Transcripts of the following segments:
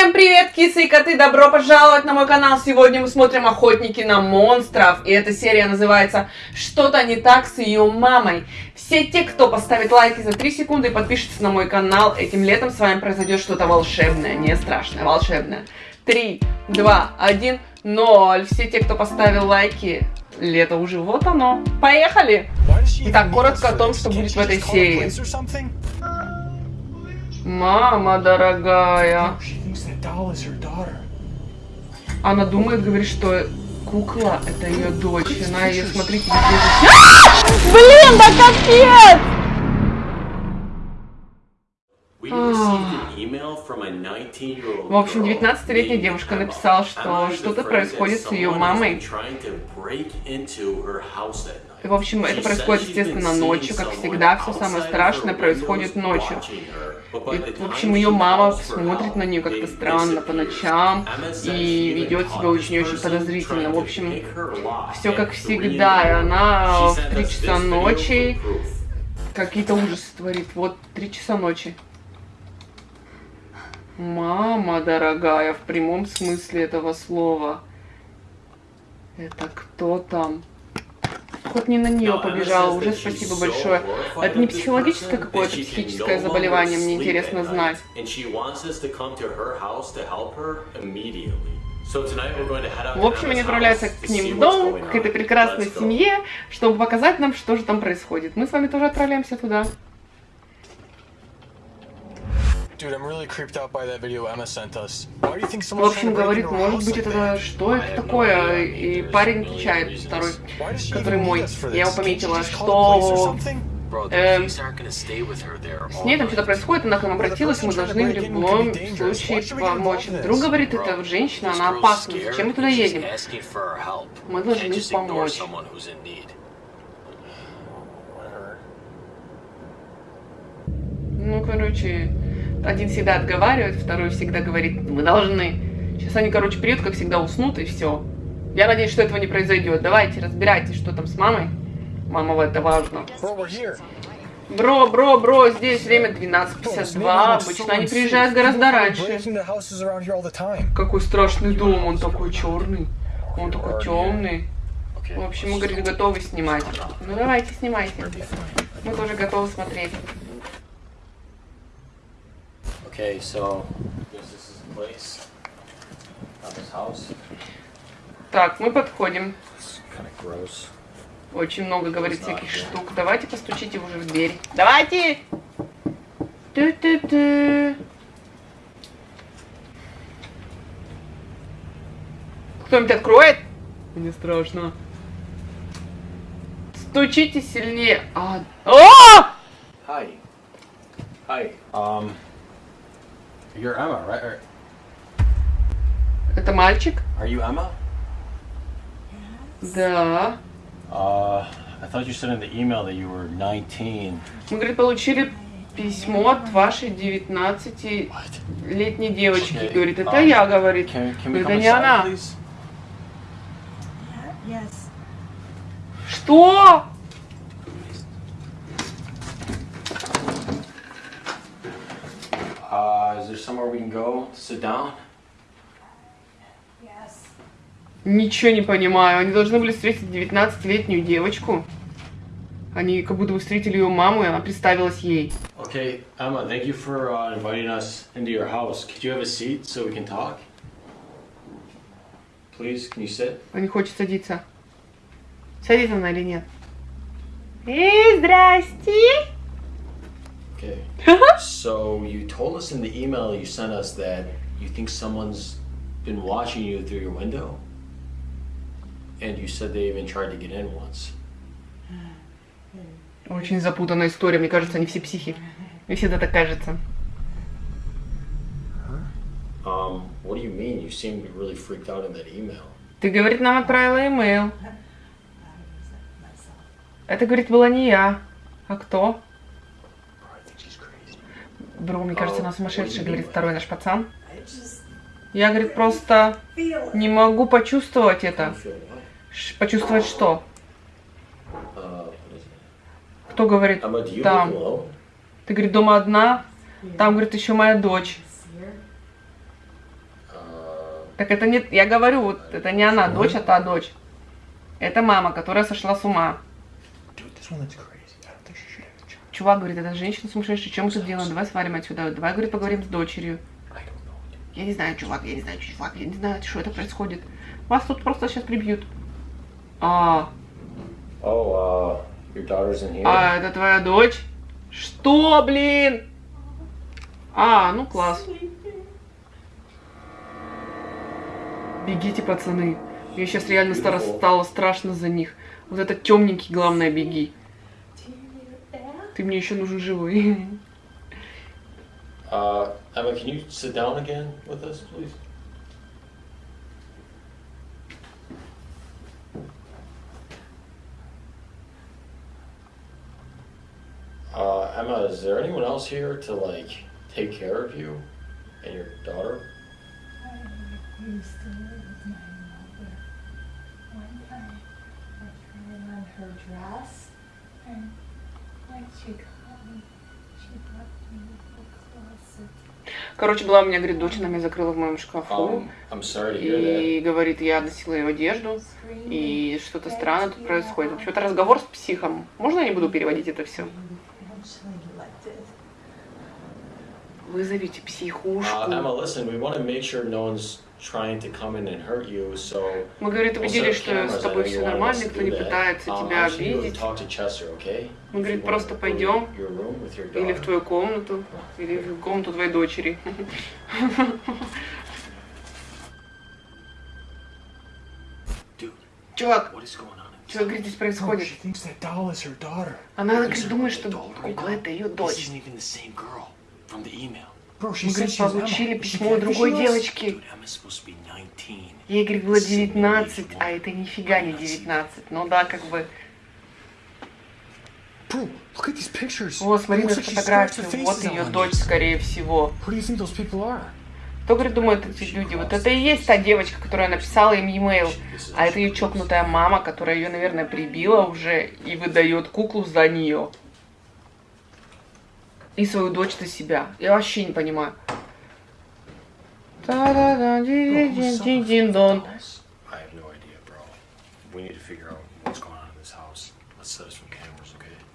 Всем привет, кисы и коты! Добро пожаловать на мой канал! Сегодня мы смотрим «Охотники на монстров», и эта серия называется «Что-то не так с ее мамой». Все те, кто поставит лайки за 3 секунды и подпишется на мой канал, этим летом с вами произойдет что-то волшебное, не страшное, волшебное. 3, 2, 1, 0. Все те, кто поставил лайки, лето уже вот оно. Поехали! Итак, коротко о том, что будет в этой серии. Мама дорогая. Она думает, говорит, что кукла это ее дочь. Она ее, смотрите, везде... Блин, да капец! В общем, 19-летняя девушка написала, что что-то происходит с ее мамой. В общем, это происходит, естественно, ночью, как всегда. Все самое страшное происходит ночью. И, в общем, ее мама смотрит на нее как-то странно по ночам и ведет себя очень-очень подозрительно. В общем, все как всегда. И она в 3 часа ночи какие-то ужасы творит. Вот 3 часа ночи. Мама дорогая, в прямом смысле этого слова. Это кто там? Хоть не на нее побежала, уже спасибо большое. Это не психологическое какое-то психическое заболевание, мне интересно знать. В общем, они отправляются к ним в дом, к этой прекрасной семье, чтобы показать нам, что же там происходит. Мы с вами тоже отправляемся туда. Dude, I'm really creeped out by that video Emma sent us. Why do you think someone's В общем, говорит, может быть, это что это такое? И парень отвечает, второй, который мой. Я его пометила, что Эм, с ней там что-то происходит, она к нам обратилась, мы должны в любом случае помочь. Вдруг говорит, это женщина, она опасна, зачем мы туда едем? Мы должны помочь. Ну, короче, один всегда отговаривает, второй всегда говорит, мы должны. Сейчас они, короче, приедут, как всегда, уснут, и все. Я надеюсь, что этого не произойдет. Давайте, разбирайтесь, что там с мамой. Мама, это важно. Бро, бро, бро, здесь время 12.52. Обычно они приезжают гораздо раньше. Какой страшный дом, он такой черный. Он такой темный. В общем, мы, говорит, готовы снимать. Ну давайте, снимайте. Мы тоже готовы смотреть. Okay, so this is the place of his house. Так, мы подходим. Kind of gross. Очень много говорит всяких штук. Давайте постучите уже в дверь. Давайте! Ту-ту-ту. Кто-нибудь откроет? Мне страшно. Стучите сильнее. А... О! Hi. Hi. Um... You're Emma, right? Это мальчик? Are you Emma? Да. Uh, I thought you said in the email that you were 19. Мы, говорит, получили письмо от вашей 19-летней девочки. Okay. Говорит, это um, я, говорит. Can, can это не она. Please? Yes. Что? Uh, is there somewhere we can go to sit down? Yes. Ничего не понимаю. Они должны были встретить 19-летнюю девочку. Они как будто бы встретили ее маму, и она представилась ей. Okay, Emma, thank you for uh, inviting us into your house. Could you have a seat so we can talk? Please, can you sit? Он не хочет садиться. Садится она или нет? Эй, здрасте! Okay. so you told us in the email you sent us that you think someone's been watching you through your window? And you said they even tried to get in once. Очень запутанная история. Мне кажется, они все психи. Мне всегда так кажется. Um, what do you mean? You seemed really freaked out in that email. Ты, говорит, нам отправила имейл. Это, говорит, была не я. А кто? Бро, мне кажется, она сумасшедшая, говорит второй наш пацан. Я, говорит, просто не могу почувствовать это. Ш почувствовать что? Кто говорит? Там. Ты, говорит, дома одна? Там, говорит, еще моя дочь. Так это не, я говорю, вот это не она, дочь, а та дочь. Это мама, которая сошла с ума. Dude, Чувак говорит, эта женщина сумасшедшая, чем мы тут делаем? Давай свалим отсюда. Давай, говорит, поговорим с дочерью. Я не знаю, чувак, я не знаю, чувак, я не знаю, что это происходит. Вас тут просто сейчас прибьют. А, Oh, uh, your daughter's in here? а это твоя дочь? Что, блин? А, ну класс. Бегите, пацаны. Мне сейчас реально стало страшно за них. Вот этот темненький, главное, беги. Ты мне еще нужен живой. Uh, Emma, can you sit down again with us, please? Uh, Emma, is there anyone else here to like take care of you and your daughter? I used to live with my mother. One time I tried on her dress and Короче, была у меня, говорит, дочь, она меня закрыла в моем шкафу. Um. И говорит, я носила ее одежду. И что-то странно тут происходит. В общем, это разговор с психом. Можно я не буду переводить это все? Eventually elected. Вызовите Uh, психушку. Emma, listen, we want to make sure no one's trying to come in and hurt you, so Мы, говорит, we'll set убедились, что с тобой все нормально, to никто не пытается Um, тебя want to обидеть. talk to Chester, okay? Мы, говорит, If you просто пойдем to your room with your или в daughter. твою комнату, или в комнату твоей дочери. Чувак, что, говорит, здесь происходит? Она, Listen, говорит, думает, что кукла это ее дочь. Мы, говорит, получили письмо другой девочки. Dude, Emma's supposed to be 19. Ей, говорит, было 19, а это нифига не 19. Ну да, как бы. Вот, смотри на фотографию. Вот ее дочь, скорее всего. Кто, говорит, думает эти люди? Вот это и есть та девочка, которая написала им e-mail. А это ее чокнутая мама, которая ее, наверное, прибила уже и выдает куклу за нее. И свою дочь за себя. Я вообще не понимаю.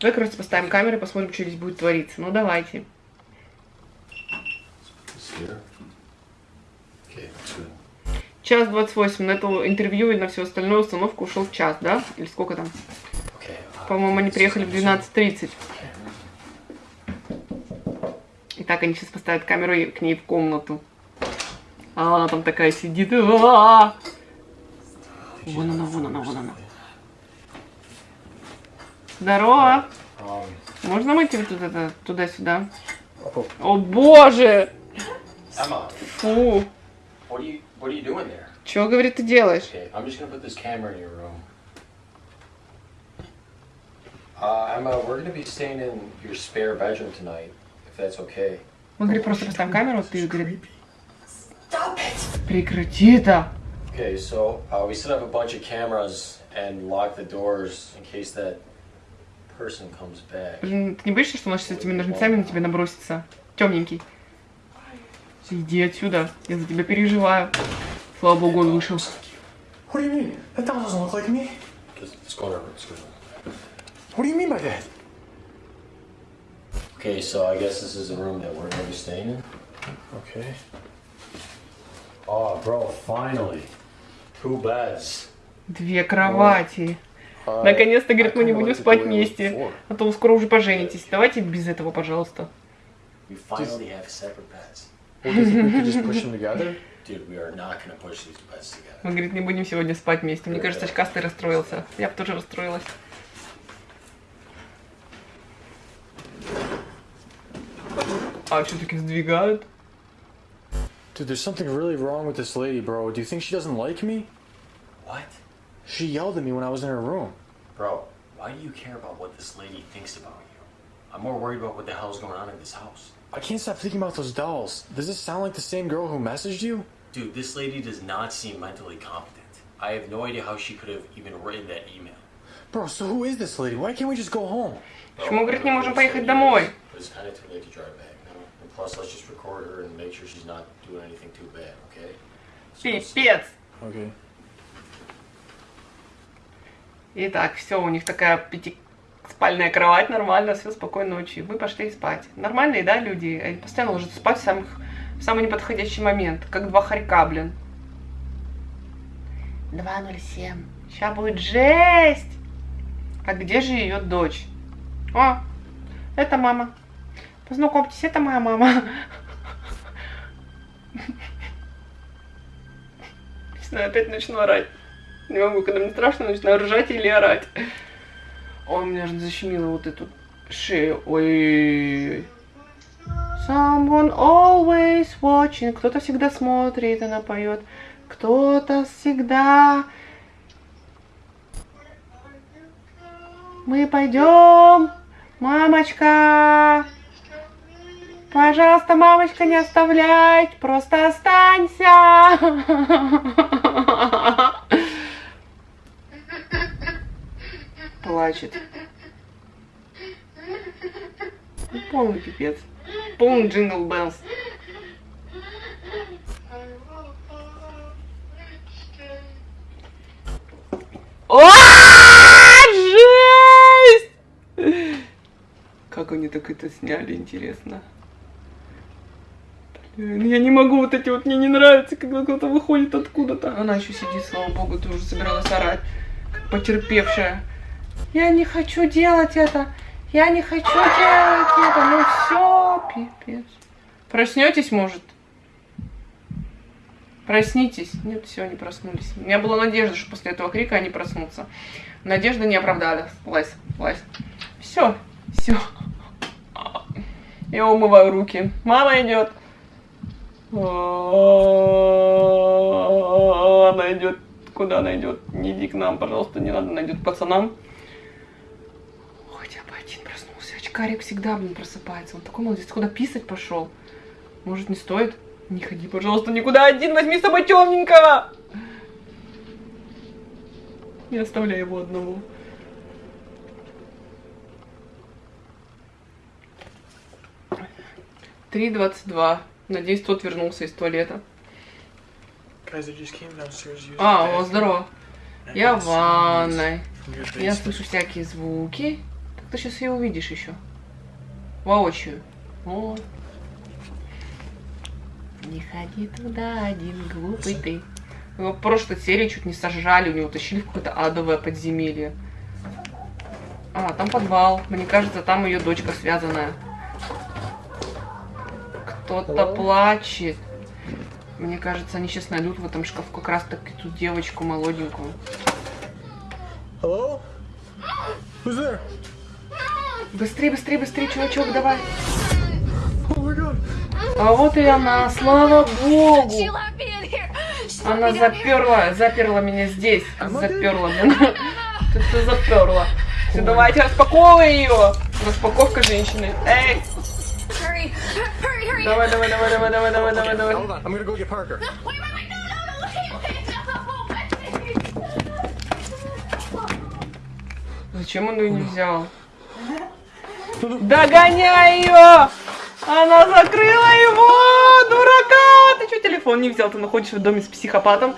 Давай, короче, поставим камеры посмотрим, что здесь будет твориться. Ну, давайте. Час 28. На это интервью и на всю остальную установку ушел час, да? Или сколько там? Uh, По-моему, они приехали в 12.30. Итак, они сейчас поставят камеру к ней в комнату. А она там такая сидит. А-а-а! Вон она, вон она, вон она. Здорово! Можно выйти вот тут это, туда-сюда? О боже! Фу! Чего, говорит, ты делаешь? Uh, Emma, we're gonna be staying in your spare bedroom tonight, if that's okay. Мы, говорит, просто поставим камеру, ты, говорит, creepy. Stop it! прекрати это! Okay, so uh, we set up a bunch of cameras and lock the doors in case that person comes back. Ты не боишься, что он сейчас с этими ножницами на тебя набросится? Темненький. Иди отсюда, я за тебя переживаю. Слава богу, он вышел. What do you mean? That doesn't look like me. Just. Let's go in our room. What do you mean by that? Okay, so I guess this is the room that we're gonna be staying in. Okay. Oh, bro, finally, two beds. Две кровати. Uh, Наконец-то, говорит, мы не будем спать вместе. А то вы скоро уже поженитесь. Давайте без этого, пожалуйста. We finally have separate beds. Well, do you think we could just push them together? Dude, we are not gonna push these beds together. Мы, говорит, не будем сегодня спать вместе. Мне кажется, очкастый расстроился. Я бы тоже расстроилась. А что таки сдвигают? Dude, there's something really wrong with this lady, bro. Do you think she doesn't like me? What? She yelled at me when I was in her room. Bro, why do you care about what this lady thinks about you? I'm more worried about what the hell's going on in this house. I can't stop thinking about those dolls. Does this sound like the same girl who messaged you? Dude, this lady does not seem mentally competent. I have no idea how she could have even written that email. Bro, so who is this lady? Why can't we just go home? Почему, говорит, не можем поехать домой? But it's kind of too late to drive back now. And Plus, let's just record her and make sure she's not doing anything too bad, okay? Пипец. Okay. Итак, все, у них такая пятиспальная кровать, нормально, все, спокойной ночи. Мы пошли спать. Нормальные, да, люди? Они постоянно ложатся спать в, самых, в самый неподходящий момент, как два хорька, блин. 2.07. Сейчас будет жесть. А где же ее дочь? О, это мама. Познакомьтесь, это моя мама. Не знаю, опять начну орать. Не могу, когда мне страшно, начинаю ржать или орать. Ой, меня же защемило вот эту шею. Ой. Someone always watching. Кто-то всегда смотрит, она поет. Кто-то всегда... Мы пойдем, мамочка. Пожалуйста, мамочка, не оставляй, просто останься. Плачет. Полный пипец. Полный джингл беллс. О, жесть! Как они так это сняли, интересно. Блин, я не могу, вот эти вот мне не нравится, когда кто-то выходит откуда-то. Она еще сидит, слава богу, ты уже собиралась орать, как потерпевшая. Я не хочу делать это. Я не хочу делать это. Ну все, пипец. Проснетесь, может? Проснитесь. Нет, все, они проснулись. У меня была надежда, что после этого крика они проснутся. Надежда не оправдалась. Лазь, лазь. Все, все. Я умываю руки. Мама идет. Она идет. Куда она идет? Не иди к нам, пожалуйста, не надо, она идет к пацанам. Хотя бы один проснулся. Очкарик всегда, блин, просыпается. Он такой молодец. Куда писать пошел? Может, не стоит? Не ходи, пожалуйста, никуда один. Возьми с собой темненького. Не оставляй его одного. Три двадцать два. Надеюсь, тот вернулся из туалета. А, о, здорово. Я в ванной. Я слышу всякие звуки. Так ты сейчас ее увидишь еще. Воочию. О. Не ходи туда один, глупый ты. Его в прошлой серии чуть не сожрали, у него утащили в какое-то адовое подземелье. А, там подвал. Мне кажется, там ее дочка связанная. Кто-то плачет. Мне кажется, они сейчас найдут в этом шкафу как раз таки ту девочку молоденькую. Hello? Who's there? Быстрее, быстрее, быстрее, чувачок, давай. Oh. А вот и она, слава богу. Она заперла, заперла меня здесь. Амадей. Заперла, блин. Ты что заперла? Все, давайте распаковывай ее. Распаковка женщины. Эй. Давай, давай, давай, давай, давай, давай, давай, давай. I'm gonna go get Parker. Wait, wait, wait, no, no, no, wait, wait, no. Зачем он ее не взял? Догоняй ее! Она закрыла его! Дурака! Ты что телефон не взял? Ты находишься в доме с психопатом.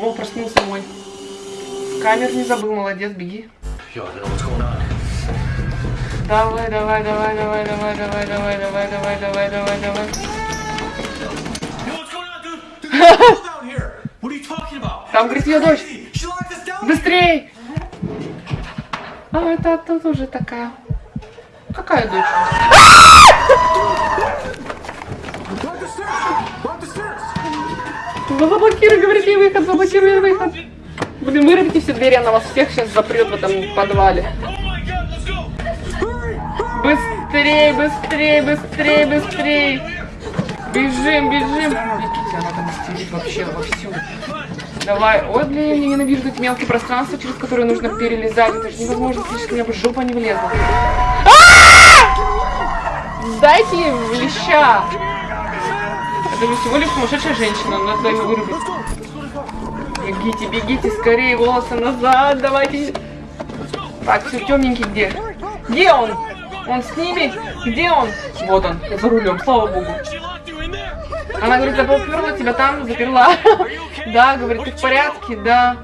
О, проснулся мой. Камер не забыл, молодец, беги. Yo, I don't know what's going on. Давай, давай, давай, давай, давай, давай, давай, давай, давай, давай, давай, давай. Там, говорит, ее дочь. Быстрей! А это тут уже такая. Какая дочь? Заблокируй, говорит, ей выход, заблокируй выход. Блин, вырубите все двери, она вас всех сейчас запрет в этом подвале. Oh my god, let's go. Быстрей, быстрей, быстрей, быстрей. Бежим, бежим. Бегите, она там истерит вообще вовсю. Давай. Ой, блин, я ненавижу эти мелкие пространства, через которые нужно перелезать. Это же невозможно, слишком меня бы жопа не влезла. А! Дайте ей в леща. Это же всего лишь сумасшедшая женщина, надо ее вырубить. Бегите, бегите, скорее, волосы назад, давайте. Так, все, темненький где? Где он? Он с ними? Где он? Вот он, за рулем, слава богу. Она говорит, я поперла тебя там, заперла. Да, говорит, ты в порядке, да.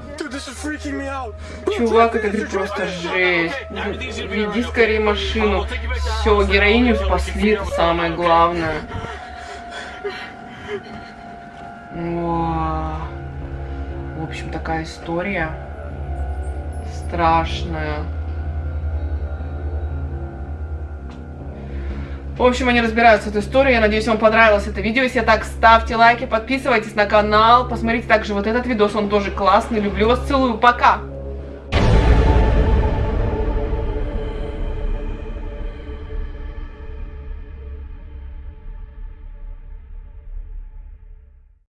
Чувак, это говорит, просто жесть. Веди скорее машину. Все, героиню спасли, это самое главное. О, В общем, такая история страшная. В общем, они разбираются с этой историей. Я надеюсь, вам понравилось это видео. Если так, ставьте лайки, подписывайтесь на канал. Посмотрите также вот этот видос, он тоже классный. Люблю вас, целую, пока!